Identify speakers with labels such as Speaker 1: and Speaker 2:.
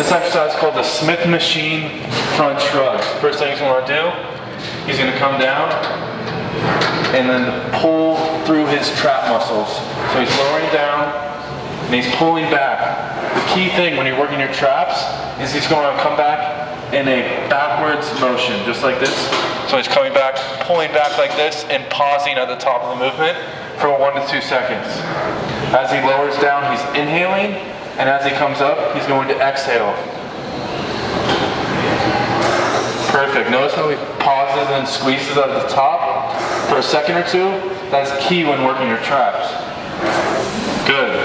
Speaker 1: This exercise is called the Smith machine front shrug. First thing he's gonna do, he's gonna come down and then pull through his trap muscles. So he's lowering down and he's pulling back. The key thing when you're working your traps is he's going to come back in a backwards motion, just like this. So he's coming back, pulling back like this, and pausing at the top of the movement for one to two seconds. As he lowers down, he's inhaling, and as he comes up, he's going to exhale. Perfect. Notice how he pauses and squeezes at the top for a second or two. That's key when working your traps. Good.